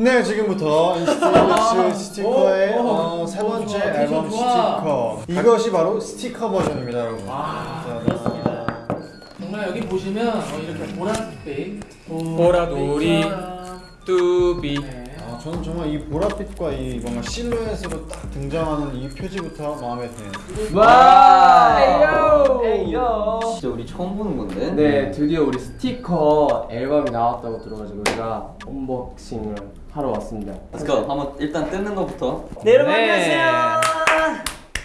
네 지금부터 NCT 127 스티커의 오, 오, 어, 세 오, 번째 좋아, 앨범. 스티커 이것이 바로 스티커 버전입니다 여러분 아. 그렇습니다. 정말 여기 보시면 어, 이렇게 보랏빛 보라돌이. 뚜비 네. 아, 저는 정말 이 보랏빛과 이 뭔가 실루엣으로 딱 등장하는 이 표지부터 마음에 드네요 와 ayo. 진짜 우리 처음 보는 건데. 네 드디어 우리 스티커 앨범이 나왔다고 들어가지고 우리가 unboxing을 하러 왔습니다 Let's go. 한번 일단 뜯는 것부터. 네 여러분 네. 안녕하세요.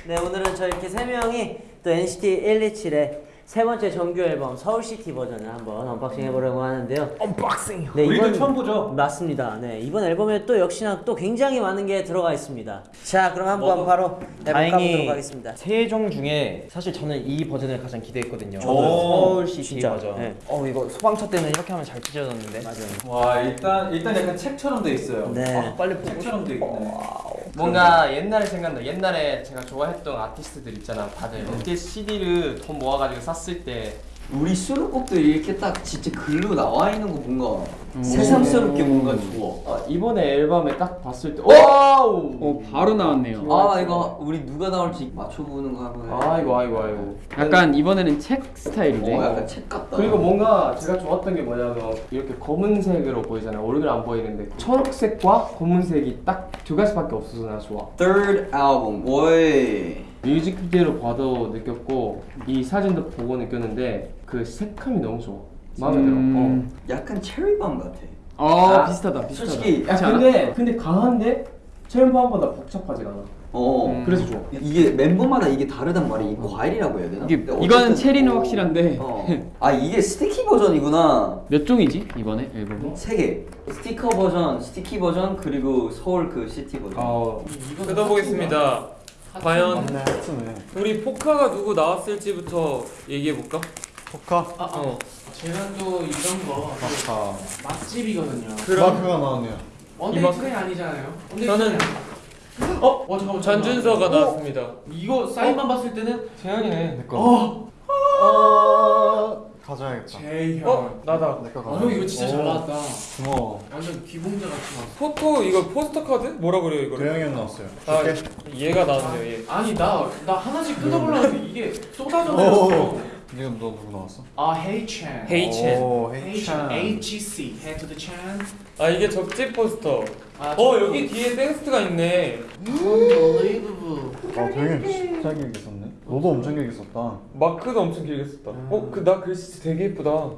네 오늘은 저희 이렇게 세 명이 또 NCT 127의 세 번째 정규 앨범 서울시티 버전을 한번 unboxing 해보려고 하는데요. unboxing. 네 우리도 이번 처음 보죠. 맞습니다. 네 이번 앨범에 또 역시나 또 굉장히 많은 게 들어가 있습니다. 자 그럼 한번 뭐, 바로 앨범 다행히 하겠습니다. 세 종 중에 사실 저는 이 버전을 가장 기대했거든요. 저도요. 서울시티 진짜. 버전. 네. 어 이거 소방차 때는 이렇게 하면 잘 찢어졌는데. 맞아요. 와 일단 일단 약간 책처럼 돼 있어요. 네. 아, 빨리 보고 책처럼 돼 있네. 뭔가 옛날에 생각나. 옛날에 제가 좋아했던 아티스트들 있잖아. 다들. 그때 CD를 돈 모아가지고 샀을 때 우리 수록곡도 이렇게 딱 진짜 글로 나와 있는 거 뭔가 새삼스럽게 뭔가 좋아. 아, 이번에 앨범에 딱 봤을 때 wow 어 바로 나왔네요. 아 이거 우리 누가 나올지 맞춰보는 거 하면. 아이고 아이고 아이고 약간 이번에는 책 스타일이네. 어 약간 책 같다. 그리고 뭔가 제가 좋았던 게 뭐냐면 이렇게 검은색으로 보이잖아요 얼굴 안 보이는데 초록색과 검은색이 딱 두 가지밖에 없어서 나 좋아 Third album. 오이. 뮤직비디오로 봐도 느꼈고 이 사진도 보고 느꼈는데 그 색감이 너무 좋아 마음에 음. 약간 Cherry Bomb 같아. 어 아, 비슷하다 비슷하다. 솔직히 들어 야 근데 근데 강한데 Cherry Bomb보다 복잡하지가 않아 어. 음. 그래서 좋아 이게 멤버마다 이게 다르단 말이야. 이 과일이라고 해야 되나? 이게 근데 이거는 어쨌든- 체리는 어. 확실한데 어. 아 이게 Sticky 버전이구나. 몇 종이지 이번에 앨범이? 세 개. 스티커 버전, Sticky 버전 그리고 서울 그 시티 버전. 어 이거 뜯어보겠습니다. 과연 맞네 하트네 우리 포카가 누구 나왔을지부터 얘기해볼까? 포카 아, 아, 제가 또 이런 거 마카 맛집이거든요. 마크가 나왔네요 원데이트가 아니잖아요. 저는 어? 어 잠깐만. 전준서가 잠깐만. 나왔습니다 이거 사인만 봤을 때는 재현이네 내거 어 어... 가져야겠다 제이형. 어? 나다 내거 아, 형 이거 진짜 잘 나왔다. 고마워 완전 기봉자 같이 나왔어. 포토 이거 포스터 카드? 뭐라 그래요 이거를? 도영이 형 나왔어요 아 줄게 얘가 나왔네요 얘 아니 나 나 하나씩 뜯어보려고 했는데 이게 쏟아져 오. 지금 너 누구 나왔어? 아 헤이첸. 헤이첸 오 헤이첸. HC Head to the Chan. 아 이게 적집 포스터 아, 어 여기 뒤에 땡스트가 있네 Unbelievable. 아 도영이 진짜 길게 썼네 너도 엄청 길게 썼다. 마크도 엄청 길게 썼다. 어? 그 나 글씨 되게 예쁘다.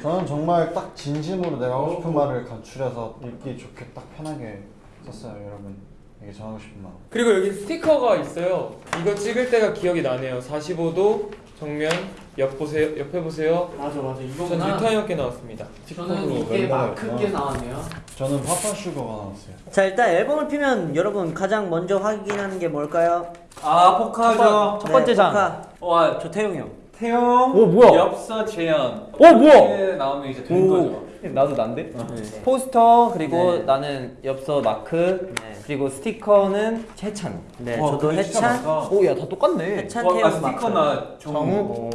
저는 정말 딱 진심으로 내가 하고 싶은 말을 간추려서 읽기 좋게 딱 편하게 썼어요 여러분. 이게 전하고 싶은 마음. 그리고 여기 스티커가 있어요. 이거 찍을 때가 기억이 나네요. 45도 정면 옆 보세요 옆에 보세요 맞아 맞아 전 이거구나. 유타 형께 나왔습니다 저는 이게 멤버가 있구나. 나왔네요. 저는 파파슈거가 나왔어요 자 일단 앨범을 피면 여러분 가장 먼저 확인하는 게 뭘까요? 아 포카죠. 첫 번째 장. 포카. 와 저 태용이 형. 태용. 오 뭐야? 엽서 재현. 오 뭐야? 이렇게 나오면 이제 된 거죠. 나도 난데? 포스터 그리고 네. 나는 엽서 마크 네. 그리고 스티커는 채찬. 네 와, 저도 해찬. 오야 다 똑같네. 해찬 아, 마크. 스티커나 정우.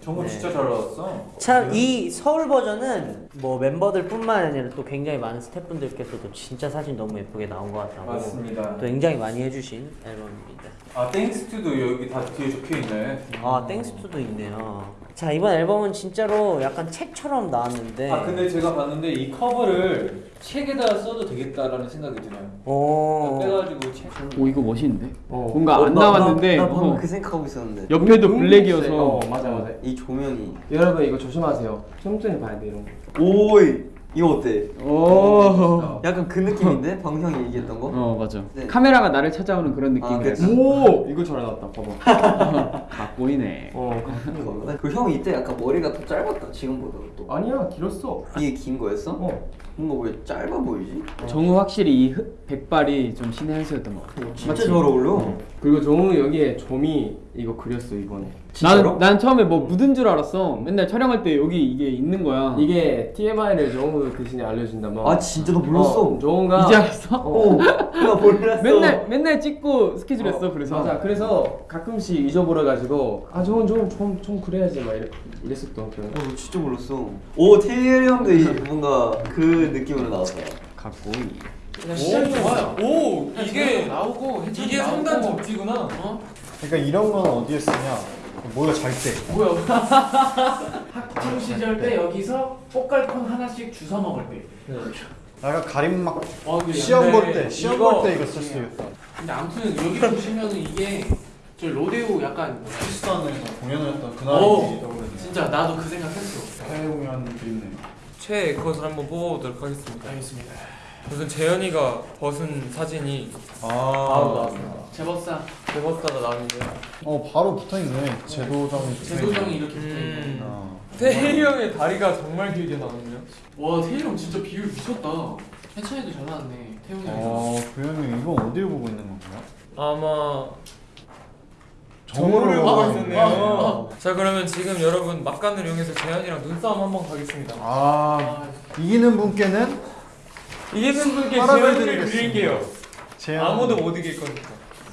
정우. 네. 진짜 잘 나왔어. 참 이 서울 버전은 뭐 멤버들 뿐만 아니라 또 굉장히 많은 스태프분들께서도 진짜 사진 너무 예쁘게 나온 것 같다고 맞습니다. 또 굉장히 많이 해주신 앨범입니다. 아 Thanks to도 여기 다 뒤에 적혀 있네. 아 Thanks to도 있네요. 자 이번 앨범은 진짜로 약간 책처럼 나왔는데. 아 근데 제가 봤는데 이 커버를 책에다 써도 되겠다라는 생각이 드네요. 오. 빼가지고 책. 오 이거 멋있는데. 어. 뭔가 어, 안 나- 나왔는데 나, 나 방금 어, 그 생각하고 있었는데. 옆에도 음, 블랙이어서 어 맞아 맞아 이 조명이. 여러분 이거 조심하세요 천천히 봐야 돼 이런 거 오이 이거 어때? 오. 약간 그 느낌인데 방금 형이 얘기했던 거? 어 맞아. 네. 카메라가 나를 찾아오는 그런 아, 느낌이라서. 오 이거 잘 나왔다 봐봐 각 보이네. 어 그형 이때 약간 머리가 더 짧았다 지금보다 또. 아니야 길었어 이게 긴 거였어? 어 뭔가 왜 짧아 보이지? 정우 확실히 이 흑- 백발이 좀 신의 한 수였던 것 같아. 진짜 잘 어울려. 그리고 정우 여기에 점이 이거 그렸어 이번에 진짜로? 난, 난 처음에 뭐 묻은 줄 알았어. 맨날 촬영할 때 여기 이게 있는 거야. 이게 TMI를 정우 대신에 알려준다면 아 진짜 너 몰랐어? 어, 정우가 이제 알았어? 어, 나 몰랐어. 맨날 맨날 찍고 스케줄 했어. 그래서 맞아 그래서 가끔씩 잊어버려가지고 아 정우 좀좀 좀 그래야지 막 이랬, 이랬었던 기억이 어, 나 진짜 몰랐어. 오 태일 형도 이 뭔가 그 느낌으로 나왔다. 각 보이. 그냥 시작이 좋아요. 오 이게 나오고 이게. 상단 접지구나. 어? 그러니까 이런 건 어디에 쓰냐? 모두가 잘 때. 뭐야? 학창 시절 때 여기서 꽃갈콘 하나씩 주워 먹을 때. 약간 가림 막 어, 근데 시험 볼 때, 시험 볼 때 이거 쓸 수 있겠다. 근데 아무튼 여기 보시면은 이게 저 로데오 약간 키스탄에서 공연을 했던 어. 그날이 떠오르네. 진짜 나도 그 생각했어. 해외 공연도 있네. 최애 컷을 한번 뽑아보도록 하겠습니다. 알겠습니다. 우선 재현이가 벗은 사진이 아, 제법사 대버스타가 나왔는데요. 어 바로 붙어 있네. 제도정이. 붙어 제도정이. 이렇게 붙어 있네. 음. 어. 태일이 형의 다리가 정말 길게 나왔네요. 와 태일 형 진짜 비율 미쳤다. 해찬이도 잘 나왔네. 태훈이 형. 어, 그러면 이건 어디를 보고 있는 건가요? 아마 정보를 보고 보고 있네요. 있었네요. 자 그러면 지금 여러분 막간을 이용해서 재현이랑 눈싸움 한번 가겠습니다. 아, 아, 이기는 분께는 이기는 분께 재현이를. 드릴게요. 제한. 아무도 못 이길 거니까.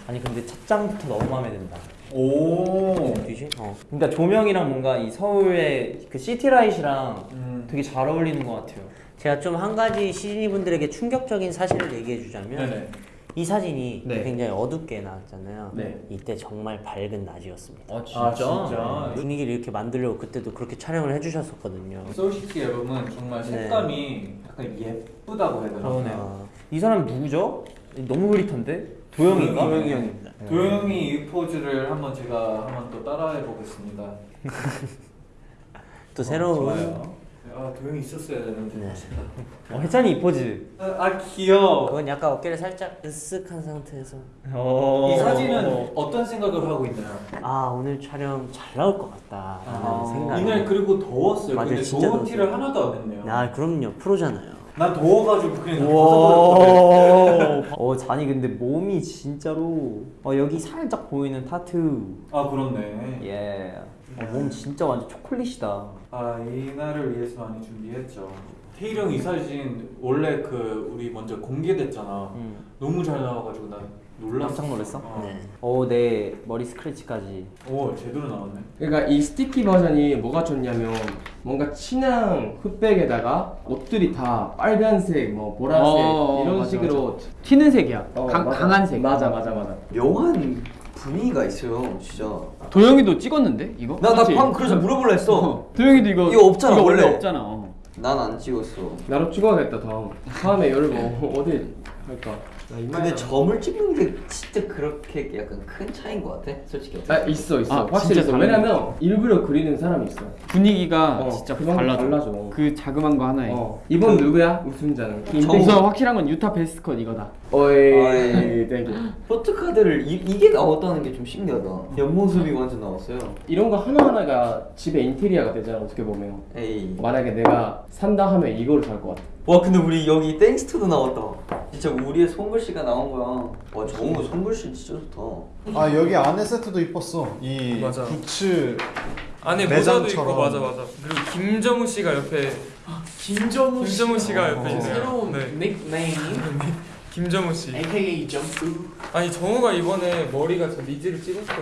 아니 근데 첫 장부터 너무 마음에 든다. 오. 뒤지? 어. 그러니까 조명이랑 뭔가 이 서울의 그 시티라이트랑 음. 되게 잘 어울리는 것 같아요. 제가 좀 한 가지 시즈니 분들에게 충격적인 사실을 얘기해 주자면 네네. 이 사진이 네. 굉장히 어둡게 나왔잖아요. 네. 이때 정말 밝은 낮이었습니다. 아아 진짜? 분위기를 이렇게 만들려고 그때도 그렇게 촬영을 해주셨었거든요. 서울시티 앨범은 정말 네. 색감이 약간 예쁘다고 해야 되나? 아, 이 사람 누구죠? 너무 흐릿한데? 도영인가? 도영이 형입니다. 도영이 이 포즈를 한번 제가 한번 또 따라해 보겠습니다. 또 새로운 좋 아 도영이 있었어야 되는데. 네. 어, 혜찬이 이 포즈. 아 귀여워. 그건 약간 어깨를 살짝 으쓱한 상태에서 어. 이 사진은 어떤 생각을 하고 있나요? 아 오늘 촬영 잘 나올 것 같다라는 아, 생각. 이날 그리고 더웠어요. 맞아요, 근데 진짜 더운. 티를 하나도 안 냈네요. 아 그럼요 프로잖아요. 난 더워가지고 그냥. 어, 잔이 근데 몸이 진짜로 어, 여기 살짝 보이는 타투. 아 그렇네. 예. 어, 몸 진짜 완전 초콜릿이다. 아 이 날을 위해서 많이 준비했죠. 태일 형 이 사진 원래 그 우리 먼저 공개됐잖아. 음. 너무 잘 나와가지고 난 놀랐어. 깜짝 놀랐어? 어. 네. 어, 내 머리 스크래치까지. 오 제대로 나왔네. 그러니까 이 스티키 버전이 뭐가 좋냐면 뭔가 진한 흑백에다가 옷들이 다 빨간색, 뭐 보라색 어, 이런 맞아, 식으로 튀는 색이야. 어, 강, 맞아. 강한 색. 맞아 맞아 맞아. 묘한 분위기가 있어요, 진짜. 도영이도 찍었는데 이거? 나나 맞지? 방금 그래서 물어볼라 했어. 도영이도 이거 이거 없잖아, 이거 원래. 없잖아. 어. 난안 찍었어. 나로 찍어야겠다 다음. 다음에 뭐 어디 할까? 나 이마에 근데 점을 찍는 게 진짜 그렇게 약간 큰 차이인 것 같아, 솔직히. 아 있어 있어 아, 확실히 있어. 왜냐면 일부러 그리는 사람이 있어 분위기가 어, 진짜 달라져. 달라져. 그 자그만 거 하나에. 어 이번 누구야 우승자는 우선 확실한 건 유타 best cut 이거다. 어이. Thank you photo card를 이, 이게 나왔다는 게 좀 신기하다. 옆모습이 완전 나왔어요. 이런 거 하나하나가 집의 인테리어가 되잖아 어떻게 보면 에이. 만약에 내가 산다 하면 이거를 살 것 같아 와 근데 우리 여기 Thanks to도 나왔다. 진짜 우리의 손글씨가 나온 거야. 와 정우 손글씨 진짜 좋다. 아 여기 안에 세트도 이뻤어. 이 맞아. 부츠 안에 모자도 있고. 맞아 맞아. 그리고 김정우 씨가 옆에 김정우 씨. 김정우 씨가 옆에 어. 있네요. 새로운 네. 닉네임 김정우 씨. AKA 점프. 아니 정우가 이번에 머리가 저 리즈를 찍었어.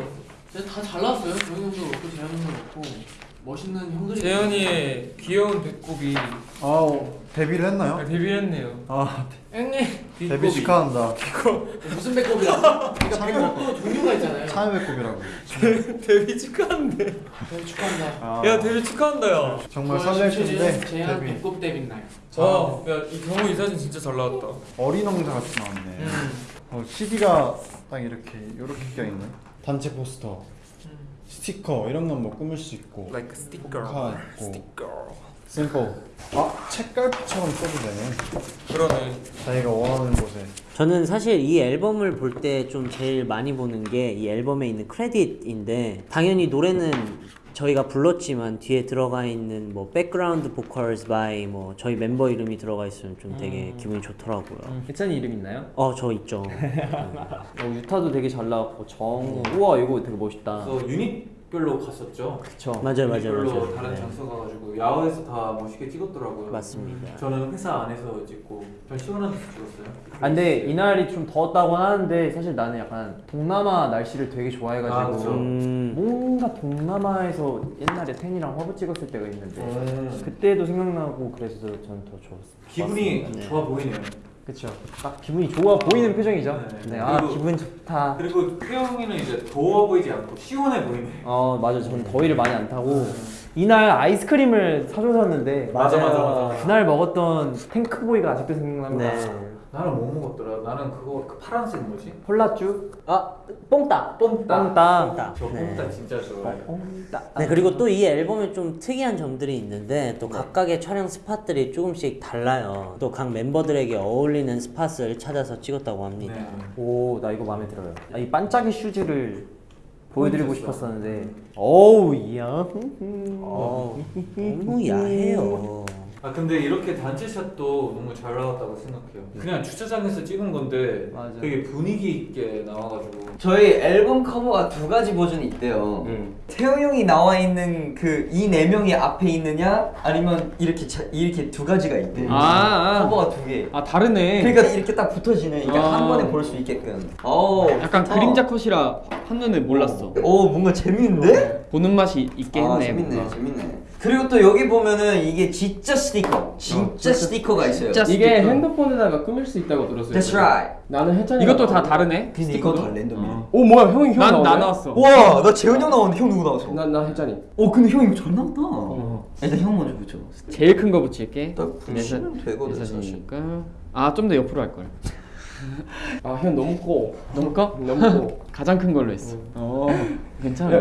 다잘 나왔어요. 쟈니 형도 그렇고 재현 형도 그렇고 멋있는 형들이. 재현이의 귀여운 배꼽이 아우 데뷔를 했나요? 데뷔했네요. 아 앵네. 데뷔 축하한다. 무슨 배꼽이야? 그러니까 배꼽도 종류가 있잖아요. 참외 배꼽이라고. 데뷔 축하한대. 네, 축하한다. 아, 야 데뷔 축하한다 야. 정말 설렐 텐데 재현 데뷔. 배꼽 데뷔 날. 와, 야이 경우 이 사진 진짜 잘 나왔다. 어린 왕자 같이 나왔네. 음. 어, CD가 딱 이렇게 이렇게 껴 있네. 단체 포스터, 스티커 이런 건 뭐 꾸밀 수 있고. Like sticker. 포카 있고. sticker. 샘플. 아 책갈피처럼 써도 되네. 그러네. 자기가 원하는 곳에. 저는 사실 이 앨범을 볼 때 좀 제일 많이 보는 게 이 앨범에 있는 크레딧인데 당연히 노래는 저희가 불렀지만 뒤에 들어가 있는 뭐 background vocals by 뭐 저희 멤버 이름이 들어가 있으면 좀 되게 기분이 좋더라고요. 해찬이 이름 있나요? 어 저 있죠. 어, 유타도 되게 잘 나왔고 정우 우와 이거 되게 멋있다 유닛 별로 갔었죠. 그쵸 맞아요 맞아요 맞아요. 다른 네, 장소 가가지고 야외에서 다 멋있게 찍었더라고요. 맞습니다. 저는 회사 안에서 찍고 전 시원한 데서 찍었어요. 아 근데 이날이 좀 더웠다고 하는데 사실 나는 약간 동남아 날씨를 되게 좋아해가지고 아, 그쵸. 음, 뭔가 동남아에서 옛날에 텐이랑 화보 찍었을 때가 있는데 음. 그때도 생각나고 그래서 전더 좋았어 기분이. 좋아 보이네요. 그쵸. 딱 기분이 좋아 보이는 표정이죠. 네. 네, 아 그리고- 기분 좋다. 그리고 태용이는 이제 더워 보이지 않고 시원해 보이네. 어 맞아, 저는 더위를 많이 안 타고 이날 아이스크림을 사줘서는데 맞아, 맞아, 맞아. 그날 먹었던 탱크보이가 아직도 생각납니다. 네. 나는 뭐 먹었더라? 나는 그거 그 파란색 뭐지? 콜라쭈, 아 뽕따. 뽕따. 뽕따, 저 네. 뽕따 진짜 좋아해. 뽕따. 네 그리고 또 이 앨범에 좀 특이한 점들이 있는데 또 각각의 촬영 spot들이 조금씩 달라요. 또 각 멤버들에게 어울리는 spot을 찾아서 찍었다고 합니다. 네. 오, 나 이거 마음에 들어요. 아, 이 반짝이 슈즈를 보여드리고 포인트였어. 싶었었는데. 어우, 이야. 어, 너무 야해요. 아 근데 이렇게 단체shot도 너무 잘 나왔다고 생각해요. 그냥 주차장에서 찍은 건데 맞아. 되게 분위기 있게 나와가지고. 저희 앨범 커버가 두 가지 버전이 있대요. 음. 태용 형이 나와 있는 그 이 네 명이 앞에 있느냐 아니면 이렇게 자, 이렇게 두 가지가 있대. 아, 아. 커버가 두 개. 아 다르네. 그러니까 이렇게 딱 붙어지네. 이게 아. 한 번에 볼 수 있게끔. 어. 약간 좋다. 그림자 컷이라 한눈에 몰랐어. 오 뭔가 재밌는데? 보는 맛이 있게 아 했네. 재밌네, 뭔가. 재밌네. 그리고 또 여기 보면은 이게 진짜 스티커, 진짜 스티커가 있어요. 진짜 이게 스티커. 핸드폰에다가 꾸밀 수 있다고 들었어요. That's right. 나는 해찬이. 이것도 다 다르네. 근데 이거 다 랜덤이야. 오 뭐야 형이 형난 나오네? 나 나왔어. 와, 나 재현이 형 나왔는데 형 누구 나왔어? 나 나 해찬이. 어, 근데 형 이거 잘 나왔다. 일단 형 먼저 붙여. 제일 큰 거 붙일게. 딱 붙이면 되거든 사실. 사진이니까. 아좀 더 옆으로 할 걸. 아형 너무 커. 너무 커? 너무 커. 가장 큰 걸로 했어. 어. 괜찮아.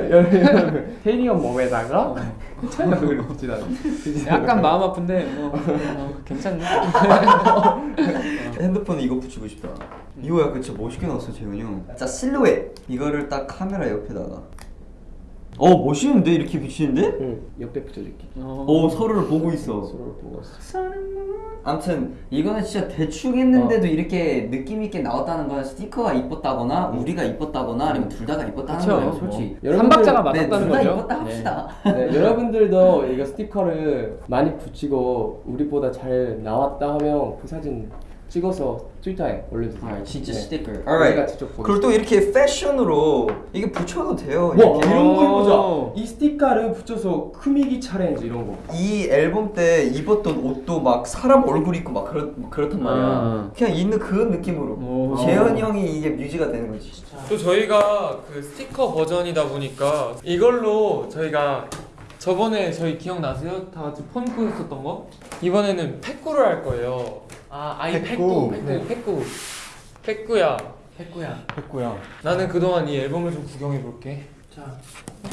태인이 형 몸에다가 해찬이가 그걸 붙이다. 약간 마음 아픈데 뭐 어, 괜찮네. 핸드폰에 이거 붙이고 싶다. 이거 약간 진짜 멋있게 나왔어 재현이 형. 자 실루엣 이거를 딱 카메라 옆에다가. 어 멋있는데 이렇게 붙이는데? 응 옆에 붙여줄게. 어 서로를 보고 있어. 서로를 보고 있어. 아무튼 이거는 진짜 대충 했는데도 이렇게 느낌 있게 나왔다는 건 스티커가 이뻤다거나 우리가 이뻤다거나 아니면 둘 다가 이뻤다는 그쵸. 거예요 솔직히. 한 박자가 네, 맞았다는 둘다 거죠. 이뻤다 합시다. 네, 여러분들도 이거 스티커를 많이 붙이고 우리보다 잘 나왔다 하면 그 사진 찍어서 트위터에 올려주세요. 아, 진짜 네. 스티커. 우리가 alright. 그리고 또 이렇게 패션으로 이게 붙여도 돼요. 와 이렇게. 이런 거 해보자. 이 스티커를 붙여서 꾸미기 challenge 이런 거. 이 앨범 때 입었던 옷도 막 사람 얼굴 있고 막 그렇 막 그렇단 말이야. 아. 그냥 있는 그 느낌으로. 오. 재현이 형이 이게 뮤즈가 되는 거지. 또 저희가 그 스티커 버전이다 보니까 이걸로 저희가 저번에 저희 기억나세요? 다 같이 폰꾸 했었던 거? 이번에는 팩구를 할 거예요. 아 아이 팩구. 팩구 네, 팩구. 팩구야. 팩구야. 나는 그동안 이 앨범을 좀 구경해 볼게. 자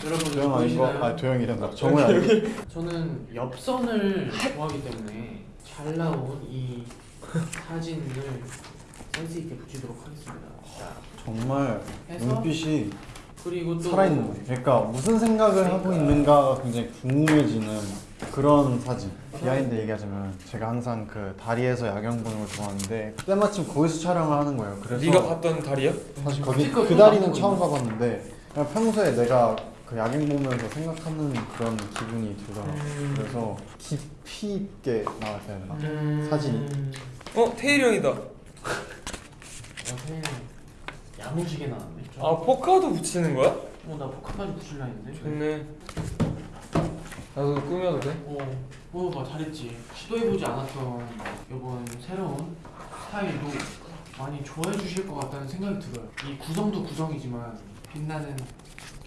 여러분 도영 아닌 거? 보이시나요? 아 도영이란다. 정우야. 저는 엽선을 좋아하기 때문에 잘 나온 이 사진을 센스 있게 붙이도록 하겠습니다. 자 정말 해서? 눈빛이 그리고 또 살아있는 거지. 그러니까 무슨 생각을 하고 있는가가 굉장히 궁금해지는 그런 사진. behind 얘기하자면 제가 항상 그 다리에서 야경 보는 걸 좋아하는데 때마침 거기서 촬영을 하는 거예요. 그래서 네가 봤던 다리야? 사실 거기 스티커 그또 다리는 처음. 가봤는데 그냥 평소에 내가 그 야경 보면서 생각하는 그런 기분이 들더라고. 음. 그래서 깊이 있게 나왔어야 되나? 음... 사진이. 어, 태일이 형이다. 어제 야무지게 나왔네. 좀. 아, 포카도 붙이는 거야? 어, 나 포카까지 붙일라 했는데. 좋네. 나도 꾸며도 돼? 어, 어, 나 잘했지. 시도해보지 않았던 이번 새로운 스타일도 많이 좋아해 주실 것 같다는 생각이 들어요. 이 구성도 구성이지만 빛나는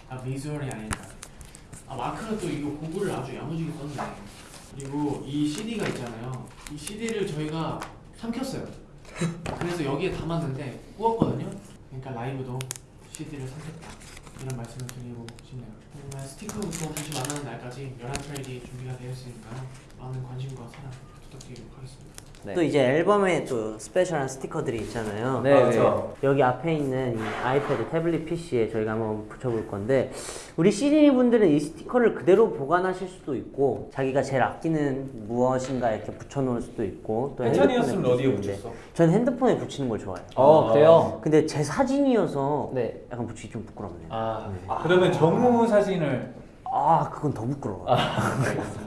아, 비주얼이 아닐까. 아, 마크는 또 이거 고글을 아주 야무지게 썼네. 그리고 이 CD가 있잖아요. 이 CD를 저희가 삼켰어요. 그래서 여기에 담았는데 구웠거든요. 그러니까 라이브도 CD를 삼켰다. 이런 말씀을 드리고 싶네요. 정말 스티커부터 다시 만나는 날까지 11트랙이 준비가 되어 있으니까 많은 관심과 사랑 부탁드리도록 하겠습니다. 네. 또 이제 앨범에 또 스페셜한 스티커들이 있잖아요. 네, 네. 여기 앞에 있는 이 아이패드 태블릿 PC에 저희가 한번 붙여볼 건데 우리 시즈니 분들은 이 스티커를 그대로 보관하실 수도 있고 자기가 제일 아끼는 무엇인가 이렇게 붙여놓을 수도 있고 또 해찬이었으면 핸드폰에 어디에 붙였어? 전 핸드폰에 붙이는 걸 좋아해요. 어 그래요? 근데 제 사진이어서 네. 약간 붙이기 좀 부끄럽네요. 아, 그러면 정우 사진을 아 그건 더 부끄러워. 알겠습니다.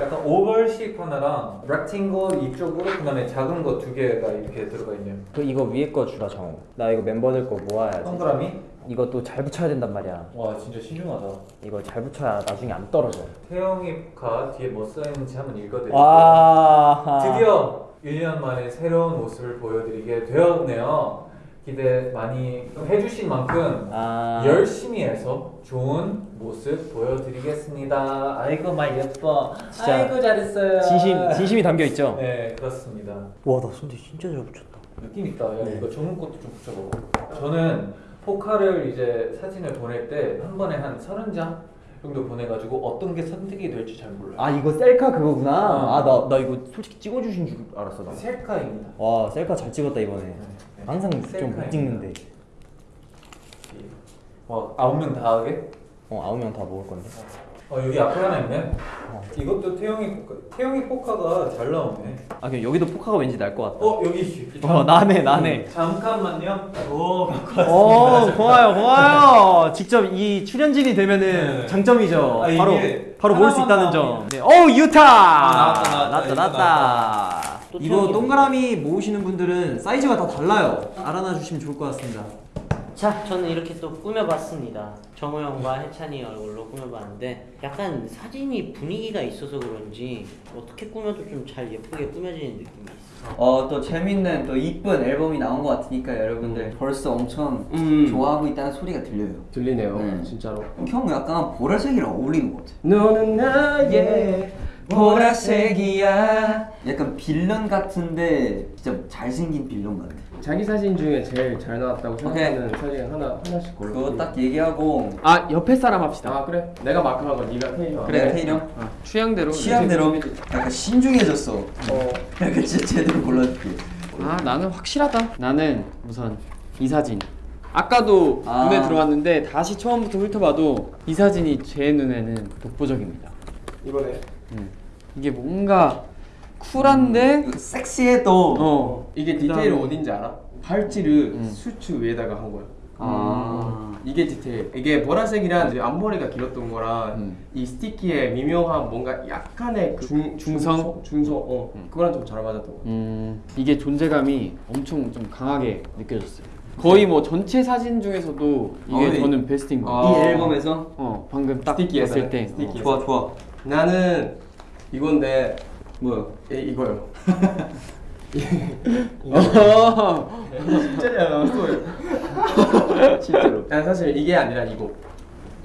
약간 오벌식 하나랑 렉팅글 이쪽으로 그 다음에 작은 거 두 개가 이렇게 들어가 있네요. 그 이거 위에 거 주라 정우. 나 이거 멤버들 거 모아야지. 동그라미? 이것도 잘 붙여야 된단 말이야. 와 진짜 신중하다. 이거 잘 붙여야 나중에 안 떨어져. 태영이가 뒤에 뭐 써있는지 한번 읽어드릴게요. 와. 드디어 1년 만에 새로운 모습을 보여드리게 되었네요. 기대 많이 해주신 만큼 아. 열심히 해서 좋은 모습 보여드리겠습니다. 아이고 말 예뻐. 진짜 아이고 잘했어요. 진심 진심이 담겨 있죠. 네 그렇습니다. 와나 손대 진짜 잘 붙였다. 느낌 있다. 야, 네. 이거 전문 것도 좀 붙여봐. 저는 포카를 이제 사진을 보낼 때 한 번에 한 서른 장 정도 보내가지고 어떤 게 선택이 될지 잘 몰라요. 아 이거 셀카 그거구나. 어. 아나나 이거 솔직히 찍어주신 줄 알았어 나. 셀카입니다. 와 셀카 잘 찍었다 이번에. 네. 항상 좀. 못 찍는데. 어 아홉 명 다 하게? 어 아홉 명 다 먹을 건데. 어 여기 앞에 하나 있네. 이것도 태영이 포카. 태영이 포카가 잘 나오네. 아 그냥 여기도 포카가 왠지 날 것 같다. 어 여기. 어 나네 나네. 잠깐만요. 오 갖고 왔습니다. 오 고마워요 고마워요. 직접 이 출연진이 되면은 네. 장점이죠. 아, 바로 바로 모을 수 있다는 점. 나오면. 네. 오 유타. 아, 나왔다, 나왔다, 나왔다 나왔다. 또 이거 동그라미 모으시는 분들은 사이즈가 다 달라요. 알아놔 주시면 좋을 것 같습니다. 자, 저는 이렇게 또 꾸며봤습니다. 정우 형과 해찬이 얼굴로 꾸며봤는데 약간 사진이 분위기가 있어서 그런지 어떻게 꾸며도 좀 잘 예쁘게 꾸며지는 느낌이 있어요. 어또 재밌는 또 이쁜 앨범이 나온 것 같으니까 여러분들 벌써 엄청 음. 좋아하고 있다는 소리가 들려요. 들리네요 네. 진짜로 형 약간 보라색이랑 어울리는 것 같아. 너는 나의 보라색이야. 약간 빌런 같은데 진짜 잘생긴 빌런 같아. 자기 사진 중에 제일 잘 나왔다고 생각하는 사진 하나 하나씩 골라 그거 딱 얘기하고 아 옆에 사람 합시다. 아 그래? 내가 마크한 건 네가 테이너 그래 테이령 어, 취향대로. 취향대로 약간 신중해졌어. 어 약간 진짜 제대로 골라줄게. 아 나는 확실하다. 나는 우선 이 사진. 아까도 아. 눈에 들어왔는데 다시 처음부터 훑어봐도 이 사진이 제 눈에는 독보적입니다. 이번에 음. 이게 뭔가 쿨한데 이거 섹시해 또. 어 이게 디테일 어딘지 알아? 팔찌를 음. 수트 위에다가 한 거야 아. 이게 디테일 이게 보라색이란 이제 앞머리가 길었던 거랑 음. 이 스티키의 미묘한 뭔가 약간의 그 중- 중성? 중성 어 음. 그거랑 좀 잘 맞았던 거 음, 이게 존재감이 엄청 좀 강하게 느껴졌어요. 거의 뭐 전체 사진 중에서도 이게 어, 저는 베스트인 것이 같아요. 아. 앨범에서 어, 방금 딱 스티키에서 봤을 때 스티키. 좋아 좋아. 나는 이건데 뭐야? 이, 이거요 어. 진짜 잘 나왔어요 실제로 난 사실 이게 아니라 이거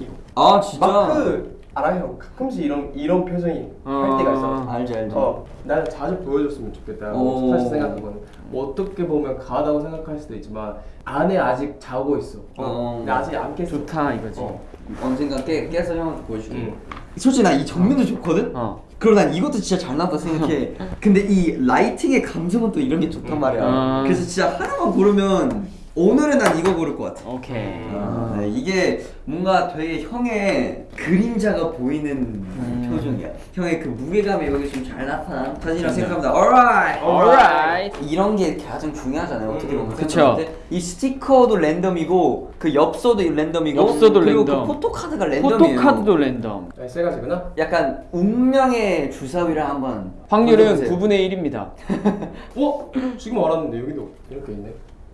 이거 아 진짜. 마크 알아요 가끔씩 이런 이런 표정이 할 때가 있어 알지 알지. 어, 나는 자주 보여줬으면 좋겠다. 오. 사실 생각한 거는 뭐 어떻게 보면 가하다고 생각할 수도 있지만 안에 아직 자고 있어. 어. 근데 아직 안 깼어. 좋다 이거지. 어. 언젠가 깨, 깨서 형한테 보여줄게. 응. 솔직히 난 이 정면도 좋거든. 어. 그리고 난 이것도 진짜 잘 나왔다 생각해. 근데 이 라이팅의 감성은 또 이런 게 좋단 말이야. 아. 그래서 진짜 하나만 고르면 오늘은 난 이거 고를 것 같아. 오케이. 아, 네, 이게 뭔가 되게 형의 그림자가 보이는 표정이야. 형의 그 무게감이 여기 좀 잘 나타난 사진이라고 생각합니다. alright. Alright. 이런 게 가장 중요하잖아요. 어떻게 보면 그쵸. 생각할 때. 이 스티커도 랜덤이고 그 엽서도 랜덤이고 엽서도 그리고 랜덤. 그 포토카드가 랜덤이에요. 포토카드도 랜덤. 아, 세 가지구나. 약간 운명의 주사위를 한번 확률은 보여주세요. 9분의 1입니다. 어? 지금 알았는데 여기도 이렇게 있네.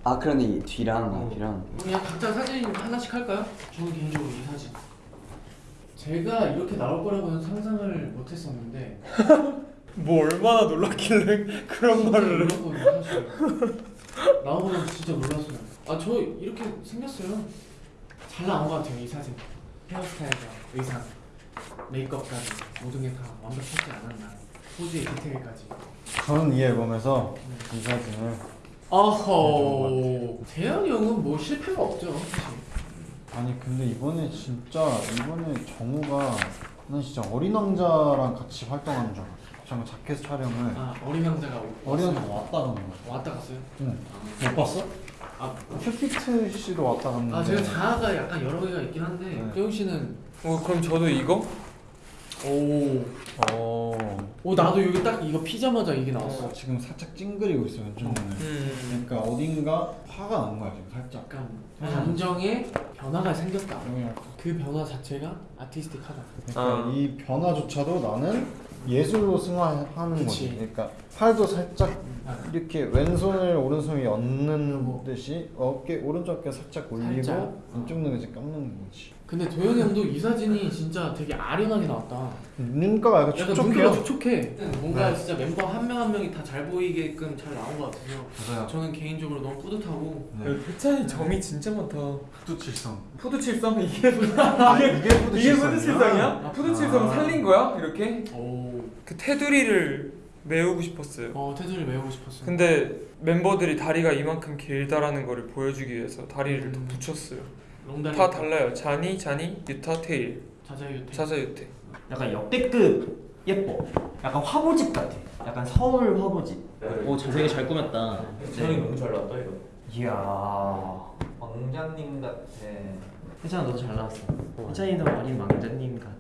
아 그러네 이 뒤랑 음. 앞이랑 그냥 각자 사진 하나씩 할까요? 저는 개인적으로 이 사진. 제가 이렇게 나올 거라고는 상상을 못 했었는데 뭐 얼마나 놀랐길래 그런 진짜 말을 놀랐거든요 사실. 나오고 진짜 놀랐어요. 아 저 이렇게 생겼어요. 잘 나온 것 같아요 이 사진. 헤어스타일과 의상, 메이크업까지 모든 게 다 완벽하지 않았나. 포즈의 디테일까지. 저는 이 앨범에서 이 사진을 어허. 재현이 형은 뭐 실패가 없죠. 아니 근데 이번에 진짜 이번에 정우가 난 진짜 어린 왕자랑 같이 활동하는 줄 알았어. 잠깐 자켓 촬영을 아 어린 왕자가 어린? 왕자 왔다 가는 거야. 왔다 갔어요? 응. 못 봤어? 아, 큐피트 씨도 왔다 갔는데. 아 제가 자아가 약간 여러 개가 있긴 한데 네. 태용 씨는 어 그럼 저도 이거? 오, 어. 오 나도 여기 딱 이거 피자마자 이게 나왔어. 어, 지금 살짝 찡그리고 있어 왼쪽 눈을. 음. 그러니까 어딘가 화가 난 거야 지금 살짝. 약간 감정에 변화가 생겼다. 그 변화 자체가 아티스틱하다. 그러니까 아. 이 변화조차도 나는 예술로 승화하는. 거지. 그러니까 팔도 살짝 아, 이렇게 왼손을 오른손 위에 얹는 듯이 어깨 오른쪽 어깨 살짝 올리고 살짝. 왼쪽 눈을 이제 깎는 거지. 근데 도현이 형도 이 사진이 진짜 되게 아련하게 나왔다. 눈가가 약간 약간 촉촉해요. 눈가가 촉촉해. 뭔가 네. 진짜 멤버 한 명 한 명이 다 잘 보이게끔 잘 나온 것 같아서 맞아요. 저는 개인적으로 너무 뿌듯하고 네. 대찬이 점이 진짜 많다. 북두칠성. 북두칠성 이게 아 이게 이게 푸드칠성이야? 푸드 칠성이야? 푸드 칠성 아. 살린 거야? 이렇게? 오, 그 테두리를 메우고 싶었어요. 어 테두리 메우고 싶었어. 근데 멤버들이 다리가 이만큼 길다라는 거를 보여주기 위해서 다리를 더 음. 붙였어요. 롱다리 다 달라요. 자니, 자니, 유타, 테일, 자자유태. 자자, 유태. 약간 역대급 예뻐. 약간 화보집 같아. 약간 서울 화보집. 오 자세히 잘 꾸몄다. 저희 너무 잘 나왔다 이거. 이야. 왕자님 같아. 혜찬아 너도 잘 나왔어. 혜찬이도 어린 왕자님 같아.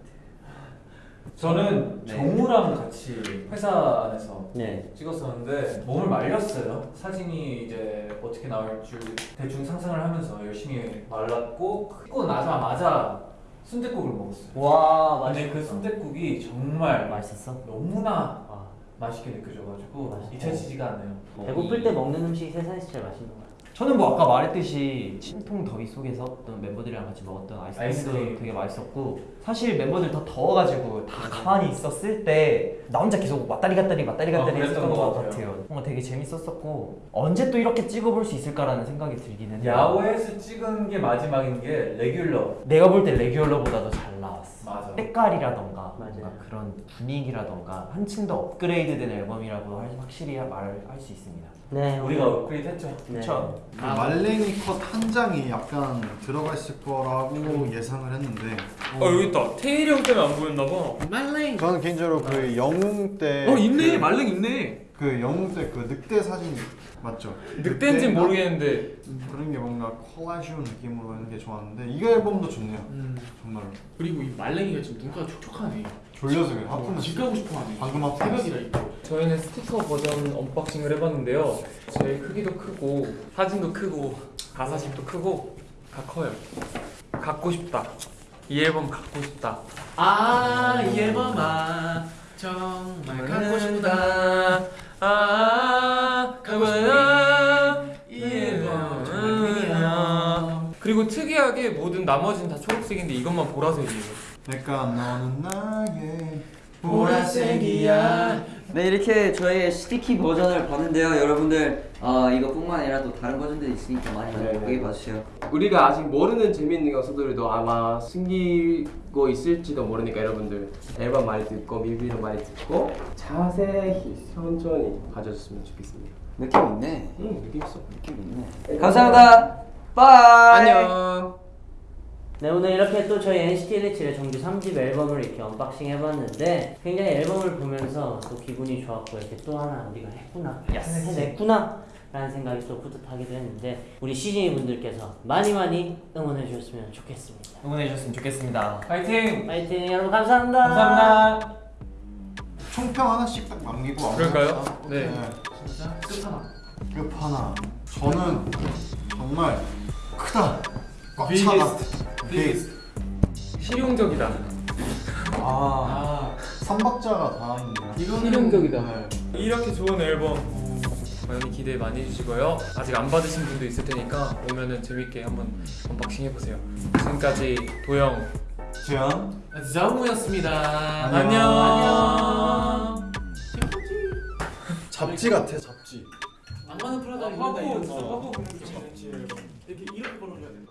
저는 네. 정우랑 같이 회사 안에서 네. 찍었었는데 몸을 말렸어요. 사진이 이제 어떻게 나올 줄 대충 상상을 하면서 열심히 말랐고 찍고 나자마자 순댓국을 먹었어요. 와 근데 그 순댓국이 정말 맛있었어? 너무나 아, 맛있게 느껴져가지고 맛있어. 잊혀지지가 않아요. 배고플 때 먹는 음식이 세상에서 제일 맛있는 거. 저는 뭐 아까 말했듯이 침통 더위 속에서 어떤 멤버들이랑 같이 먹었던 아이스크림도 아이스크림. 되게 맛있었고 사실 멤버들 다 더워가지고 다 가만히 있었을 때 나 혼자 계속 왔다리 갔다리 왔다리 아, 갔다리 그랬던 했었던 것것 같아요. 같아요. 뭔가 되게 재밌었었고 언제 또 이렇게 찍어볼 수 있을까라는 생각이 들긴 했는데 야외에서 찍은 게 마지막인 게 레귤러. 내가 볼 때 레귤러보다도 잘 나왔어. 맞아. 색깔이라던가. 뭔가 그런 분위기라던가 한층 더 업그레이드된 앨범이라고 할- 확실히 말할 수 있습니다. 네. 우리가 업그레이드 했죠. 네. 그렇죠. 그 말랭이 컷 한 장이 약간 들어가 있을 거라고 예상을 했는데 어 여기 있다. 테일이 형 때문에 안 보였나 봐. 말랭. 저는 개인적으로 그 영웅 때 어 있네 그, 말랭 있네. 그 영웅 때 그 늑대 사진 맞죠? 늑대인지? 모르겠는데 그런 게 뭔가 콜라주 느낌으로 하는 게 좋았는데 이 앨범도 좋네요 음. 정말로 그리고 이 말랭이가 지금 눈가가 촉촉하네. 졸려서 그래 하품했어 집 가고 싶어하네. 방금 하품했어 새벽이라 이거. 저희는 스티커 버전 unboxing을 해봤는데요. 제일 크기도 크고 사진도 크고 가사집도 크고 다 커요. 갖고 싶다. 이 앨범 갖고 싶다. 아이 앨범아 정말 갖고 싶다. 아. 이 정말 팬이야. 그리고 특이하게 모든 나머지는 다 초록색인데 이것만 보라색이에요. 내가 너는 나의 보라색이야. 네 이렇게 저희의 스티키 버전을 봤는데요 여러분들 어, 이거뿐만 아니라 또 다른 버전들이 있으니까 많이 많이 네, 네. 봐주세요 우리가 아직 모르는 재미있는 요소들도 아마 숨기고 있을지도 모르니까 여러분들 앨범 많이 듣고 뮤비도 많이 듣고 자세히 천천히 봐줬으면 좋겠습니다. 느낌 있네 응 느낌 있어. 느낌 있네 감사합니다 bye 안녕. 네 오늘 이렇게 또 저희 NCT 127의 정규 3집 앨범을 이렇게 unboxing 해봤는데 굉장히 앨범을 보면서 또 기분이 좋았고 이렇게 또 하나 우리가 했구나 해냈구나 라는 생각이 또 뿌듯하기도 했는데 우리 시즈니 분들께서 많이 많이 응원해 주셨으면 좋겠습니다 응원해 주셨으면 좋겠습니다. 파이팅! 파이팅 여러분 감사합니다 감사합니다. 총평 하나씩 딱 남기고 그럴까요? 마무리할까? 네. 진짜 끝하나. 끝하나 저는 정말 크다 꽉. 차다 biggest 실용적이다. 아아 삼박자가 다 있네요 이거는 실용적이다. 네. 이렇게 좋은 앨범 많이 기대 많이 해주시고요. 아직 안 받으신 분도 있을 테니까 오면은 재밌게 한번 unboxing 해보세요. 지금까지 도영 재현 정우였습니다. 안녕. 안녕. 잡지 같아 잡지 낭만은 프라다 아, 입는다 화보, 이런 거. 화보 이렇게 이렇게 걸어줘야 돼.